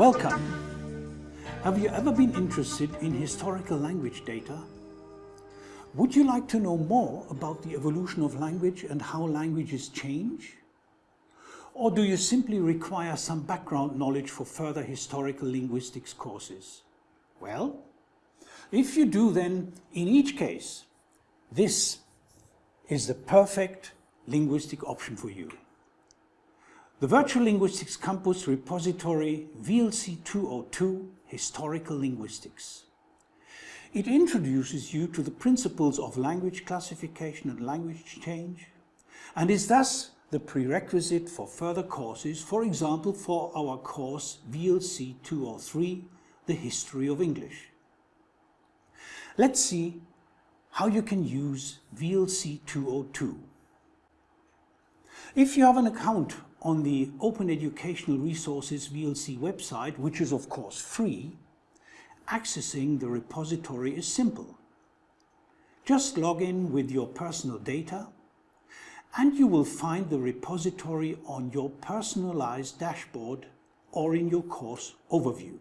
Welcome! Have you ever been interested in historical language data? Would you like to know more about the evolution of language and how languages change? Or do you simply require some background knowledge for further historical linguistics courses? Well, if you do then, in each case, this is the perfect linguistic option for you. The Virtual Linguistics Campus repository VLC 202 Historical Linguistics. It introduces you to the principles of language classification and language change and is thus the prerequisite for further courses, for example for our course VLC 203, The History of English. Let's see how you can use VLC 202. If you have an account on the Open Educational Resources VLC website, which is of course free, accessing the repository is simple. Just log in with your personal data and you will find the repository on your personalized dashboard or in your course overview.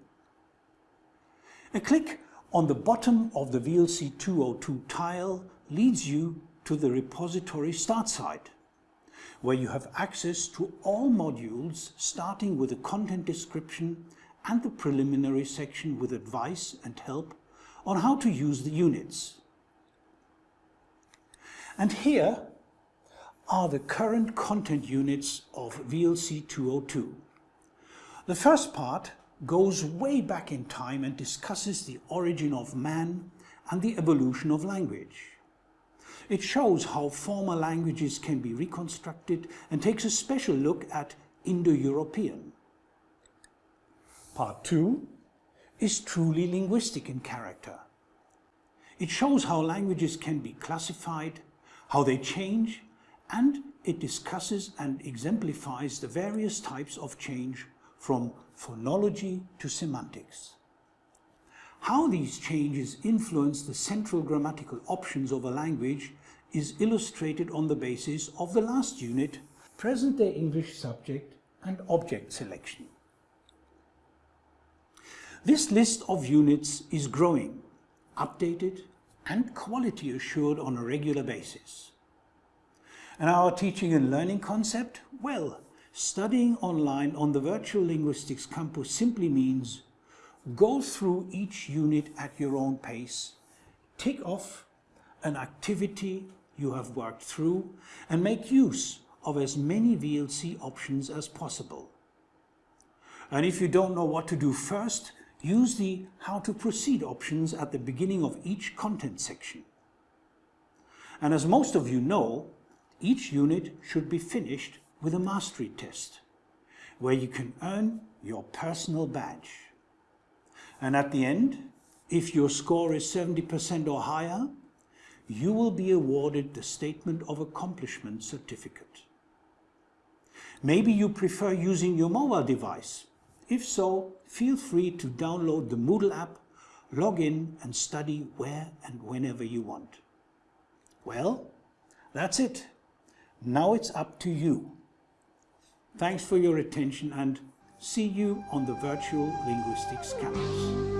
A click on the bottom of the VLC 202 tile leads you to the repository start site, where you have access to all modules starting with the content description and the preliminary section with advice and help on how to use the units. And here are the current content units of VLC 202. The first part goes way back in time and discusses the origin of man and the evolution of language. It shows how former languages can be reconstructed and takes a special look at Indo-European. Part 2 is truly linguistic in character. It shows how languages can be classified, how they change, and it discusses and exemplifies the various types of change from phonology to semantics. How these changes influence the central grammatical options of a language is illustrated on the basis of the last unit, present-day English subject and object selection. This list of units is growing, updated and quality assured on a regular basis. And our teaching and learning concept? Well, Studying online on the Virtual Linguistics Campus simply means go through each unit at your own pace, tick off an activity you have worked through and make use of as many VLC options as possible. And if you don't know what to do first, use the How to Proceed options at the beginning of each content section. And as most of you know, each unit should be finished with a mastery test where you can earn your personal badge. And at the end, if your score is 70% or higher, you will be awarded the Statement of Accomplishment certificate. Maybe you prefer using your mobile device. If so, feel free to download the Moodle app, log in and study where and whenever you want. Well, that's it. Now it's up to you. Thanks for your attention and see you on the Virtual Linguistics Campus.